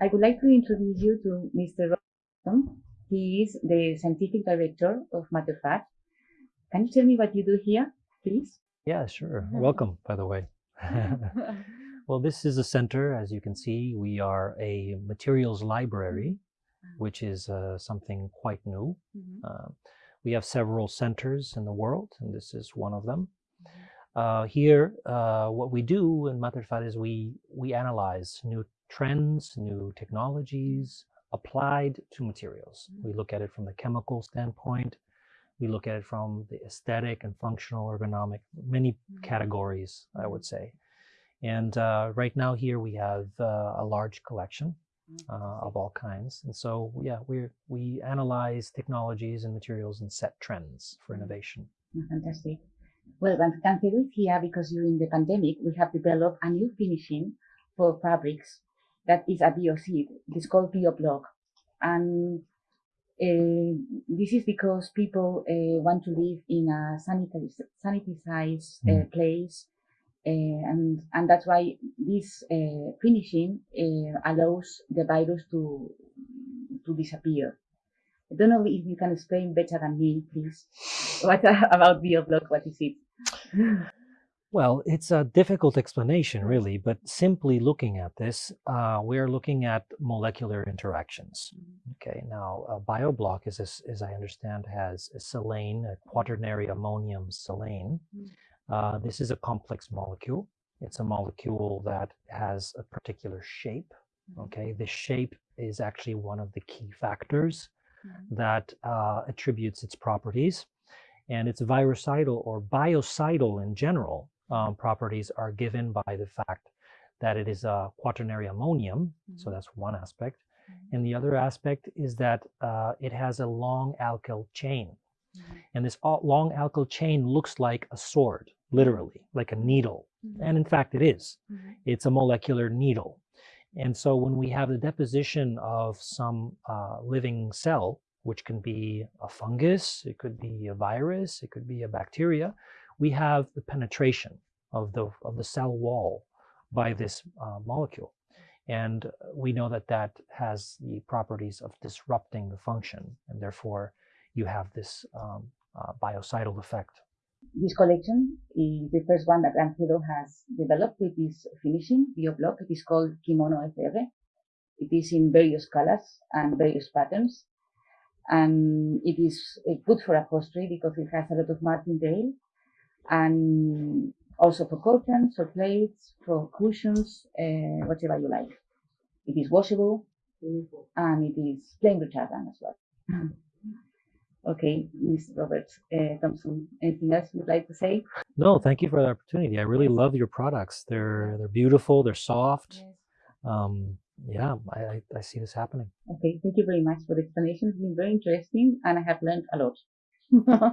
I would like to introduce you to Mr. Robinson. He is the scientific director of Matterfat. Can you tell me what you do here, please? Yeah, sure. Welcome, by the way. well, this is a center. As you can see, we are a materials library, which is uh, something quite new. Mhm. Uh, we have several centers in the world, and this is one of them. Uh, here, uh, what we do in Matterfat is we, we analyze new trends, new technologies applied to materials. We look at it from the chemical standpoint. We look at it from the aesthetic and functional ergonomic, many categories, I would say. And uh, right now here we have uh, a large collection uh, of all kinds. And so, yeah, we we analyze technologies and materials and set trends for innovation. Fantastic. Well, is here because during the pandemic, we have developed a new finishing for fabrics that is a biocide. It is called BioBlock. And uh, this is because people uh, want to live in a sanitized uh, Mm. place. And, and that's why this uh, finishing uh, allows the virus to, to disappear. I don't know if you can explain better than me, please. What about BioBlock? What is it? Well, it's a difficult explanation, really, but simply looking at this, uh, we're looking at molecular interactions. Okay, now a bioblock, is as, as I understand, has a silane, a quaternary ammonium silane. Mm. Uh, this is a complex molecule. It's a molecule that has a particular shape. Okay, the shape is actually one of the key factors that uh, attributes its properties. And its virucidal or biocidal in general um, properties are given by the fact that it is a quaternary ammonium. So Mhm. that's one aspect. And the other aspect is that uh, it has a long alkyl chain. And this long alkyl chain looks like a sword, literally, like a needle. And in fact, it is. It's a molecular needle. And so when we have the deposition of some uh, living cell, which can be a fungus, it could be a virus, it could be a bacteria, we have the penetration of the, of the cell wall by this uh, molecule. And we know that that has the properties of disrupting the function, and therefore you have this um, uh, biocidal effect. This collection is the first one that Angelo has developed with this finishing, BioBlock. It is called Kimono FR. It is in various colors and various patterns. And it is uh, good for upholstery because it has a lot of Martindale and also for curtains or plates, for cushions, uh, whatever you like. It is washable and it is flame retardant as well. Okay, Ms. Robert uh, Thompson, anything else you'd like to say? No, thank you for the opportunity. I really love your products. They're they're beautiful. They're soft. Um, yeah, I, I, I see this happening. Okay, thank you very much for the explanation. It's been very interesting and I have learned a lot.